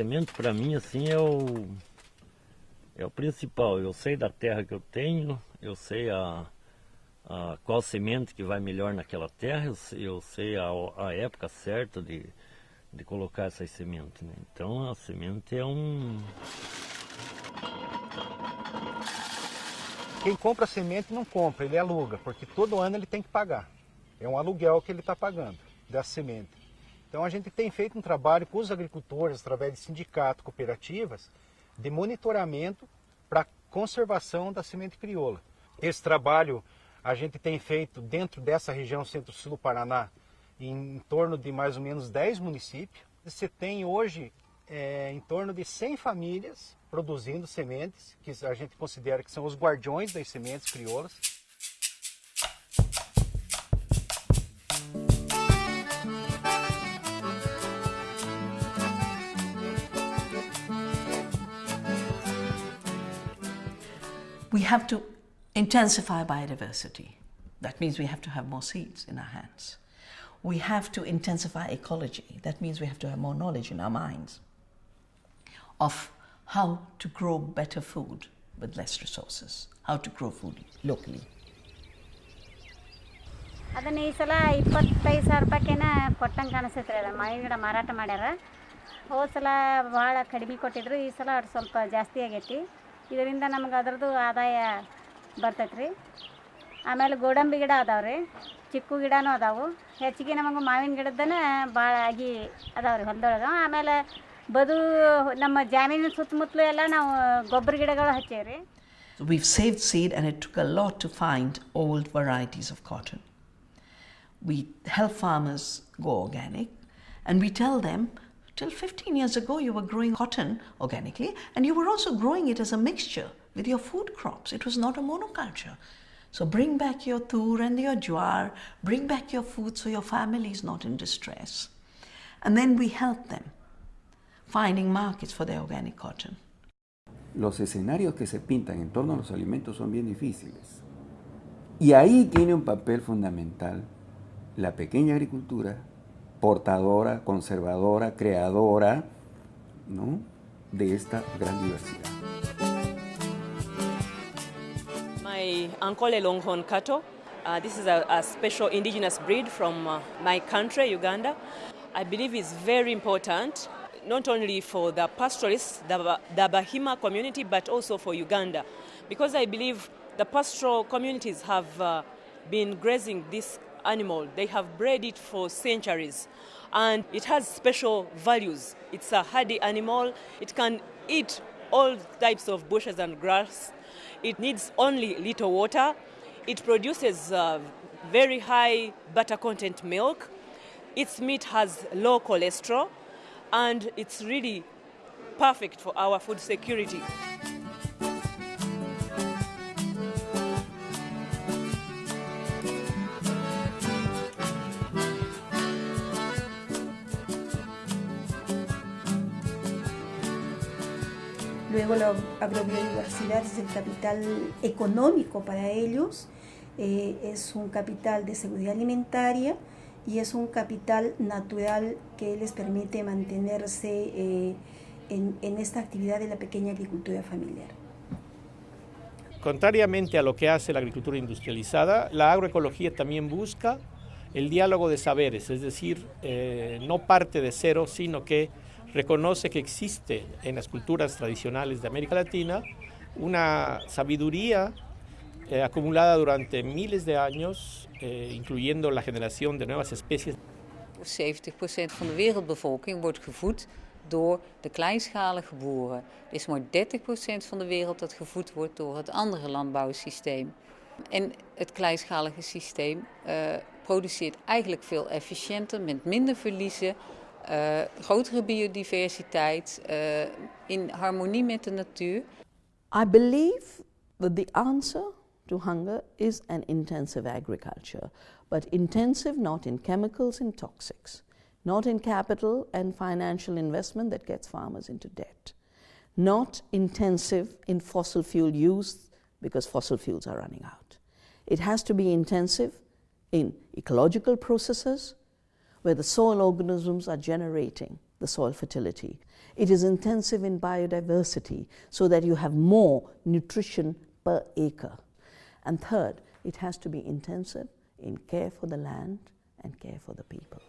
semente para mim assim é o é o principal. Eu sei da terra que eu tenho, eu sei a, a qual semente que vai melhor naquela terra, eu sei, eu sei a, a época certa de, de colocar essas sementes. Né? Então a semente é um Quem compra semente não compra, ele aluga, porque todo ano ele tem que pagar. É um aluguel que ele está pagando dessa semente. Então a gente tem feito um trabalho com os agricultores, através de sindicatos, cooperativas, de monitoramento para conservação da semente crioula. Esse trabalho a gente tem feito dentro dessa região centro-sul do Paraná, em, em torno de mais ou menos 10 municípios. Você tem hoje é, em torno de 100 famílias produzindo sementes, que a gente considera que são os guardiões das sementes crioulas. We have to intensify biodiversity. That means we have to have more seeds in our hands. We have to intensify ecology. That means we have to have more knowledge in our minds of how to grow better food with less resources, how to grow food locally. ಅದನ್ನ ಈ ಸಲ ಇಪ್ಪತ್ತೈದು ಸಾವಿರ ರೂಪಾಯಿಕೇನ ಕೊಟ್ಟಂಗೆ ಕಾಣಿಸ್ತೈತೆ ರೀ ಮಾವಿನ ಗಿಡ ಮಾರಾಟ ಮಾಡ್ಯಾರ ಹೋದ ಸಲ ಭಾಳ ಕಡಿಮೆ ಕೊಟ್ಟಿದ್ರು ಈ ಸಲ ಅದು ಸ್ವಲ್ಪ ಜಾಸ್ತಿ ಆಗೈತಿ ಇದರಿಂದ ನಮ್ಗೆ ಅದ್ರದ್ದು ಆದಾಯ ಬರ್ತೈತೆ ರೀ ಆಮೇಲೆ ಗೋಡಂಬಿ ಗಿಡ ಅದಾವೆ ರೀ ಚಿಕ್ಕು ಗಿಡನೂ ಅದಾವು. ಹೆಚ್ಚಿಗೆ ನಮಗೆ ಮಾವಿನ ಗಿಡದನ ಭಾಳ ಆಗಿ ಅದಾವೆ ರೀ ಹೊಲದೊಳಗೆ. ಆಮೇಲೆ ಬದು ನಮ್ಮ ಜಾಮೀನಿನ ಸುತ್ತಮುತ್ತಲು ಎಲ್ಲ ನಾವು ಗೊಬ್ಬರ ಗಿಡಗಳು ಹಚ್ಚೇವೆ ರೀ we've saved seed and it took a lot to find old varieties of cotton. We help farmers go organic and we tell them till 15 years ago you were growing cotton organically and you were also growing it as a mixture with your food crops. It was not a monoculture. So bring back your tur and your jwar, bring back your food so your family is not in distress. And then we help them finding markets for their organic cotton. Los escenarios que se pintan en torno a los alimentos son bien difíciles. Y ahí tiene un papel fundamental la pequeña agricultura, portadora, conservadora, creadora ¿no? de esta gran diversidad. My Ankole Longhorn cattle. Uh, this is a, a, special indigenous breed from uh, my country, Uganda. I believe it's very important, not only for the pastoralists, the, the Bahima community, but also for Uganda, because I believe the pastoral communities have uh, been grazing this animal. They have bred it for centuries, and it has special values. It's a hardy animal. It can eat all types of bushes and grass. It needs only little water. It produces uh, very high butter content milk. Its meat has low cholesterol, and it's really perfect for our food security. Luego la agrobiodiversidad es el capital económico para ellos, eh, es un capital de seguridad alimentaria y es un capital natural que les permite mantenerse eh, en, esta actividad de la pequeña agricultura familiar. Contrariamente a lo que hace la agricultura industrializada, la agroecología también busca el diálogo de saberes, es decir, eh, no parte de cero, sino que reconoce que existe en las culturas tradicionales de América Latina una sabiduría eh, acumulada durante miles de años, eh, incluyendo la generación de nuevas especies. 70% van de wereldbevolking wordt gevoed door de kleinschalige boeren. Er is maar 30% van de wereld dat gevoed wordt door het andere landbouwsysteem. En het kleinschalige systeem uh, produceert eigenlijk veel efficiënter, met minder verliezen, uh, grotere biodiversiteit, uh, in harmonie met de natuur. I believe that the answer to hunger is an intensive agriculture, but intensive not in chemicals and toxics, not in capital and financial investment that gets farmers into debt, not intensive in fossil fuel use because fossil fuels are running out. It has to be intensive in ecological processes where the soil organisms are generating the soil fertility. It is intensive in biodiversity so that you have more nutrition per acre. And third, it has to be intensive in care for the land and care for the people.